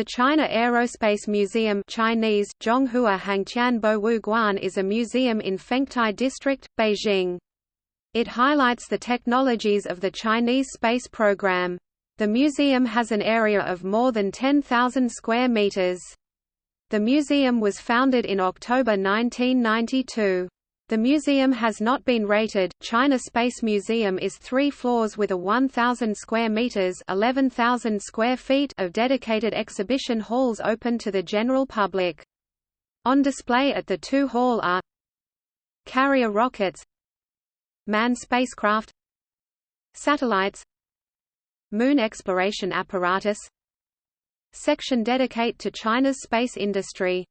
The China Aerospace Museum Chinese, Zhonghua Hangqian Bowu Guan is a museum in Fengtai District, Beijing. It highlights the technologies of the Chinese space program. The museum has an area of more than 10,000 square meters. The museum was founded in October 1992. The museum has not been rated. China Space Museum is 3 floors with a 1000 square meters, 11,000 square feet of dedicated exhibition halls open to the general public. On display at the two hall are carrier rockets, manned spacecraft, satellites, moon exploration apparatus, section dedicate to China's space industry.